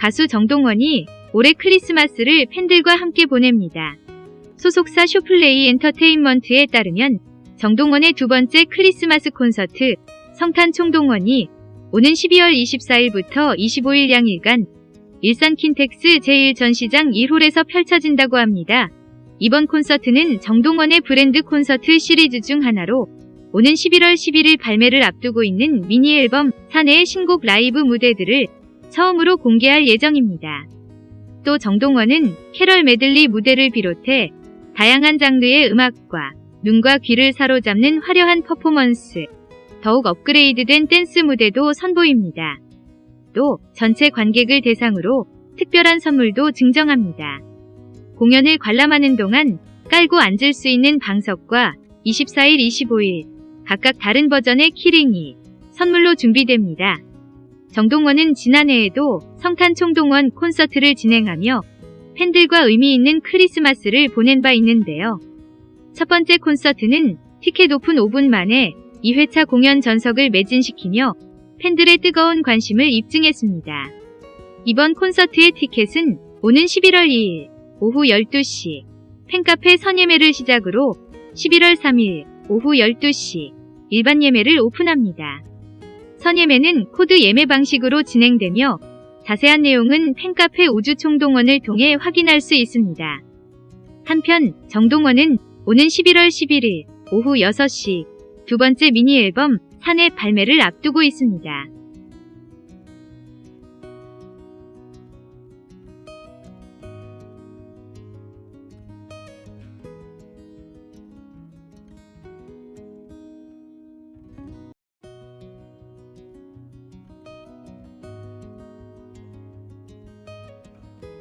가수 정동원이 올해 크리스마스를 팬들과 함께 보냅니다. 소속사 쇼플레이 엔터테인먼트에 따르면 정동원의 두 번째 크리스마스 콘서트 성탄 총동원이 오는 12월 24일부터 25일 양일간 일산 킨텍스 제1전시장 1홀에서 펼쳐진다고 합니다. 이번 콘서트는 정동원의 브랜드 콘서트 시리즈 중 하나로 오는 11월 11일 발매를 앞두고 있는 미니 앨범 사내의 신곡 라이브 무대들을 처음으로 공개할 예정입니다. 또 정동원은 캐럴 메들리 무대를 비롯해 다양한 장르의 음악과 눈과 귀를 사로잡는 화려한 퍼포먼스, 더욱 업그레이드된 댄스 무대도 선보입니다. 또 전체 관객을 대상으로 특별한 선물도 증정합니다. 공연을 관람하는 동안 깔고 앉을 수 있는 방석과 24일, 25일 각각 다른 버전의 keyring이 선물로 준비됩니다. 정동원은 지난해에도 성탄 총동원 콘서트를 진행하며 팬들과 의미 있는 크리스마스를 보낸 바 있는데요. 첫 번째 콘서트는 티켓 오픈 5분 만에 2회차 공연 전석을 매진시키며 팬들의 뜨거운 관심을 입증했습니다. 이번 콘서트의 티켓은 오는 11월 2일 오후 12시 팬카페 선예매를 시작으로 11월 3일 오후 12시 일반 예매를 오픈합니다. 선예매는 코드 예매 방식으로 진행되며 자세한 내용은 팬카페 우주총동원을 통해 확인할 수 있습니다. 한편 정동원은 오는 11월 11일 오후 6시 두 번째 미니 앨범 사내 발매를 앞두고 있습니다.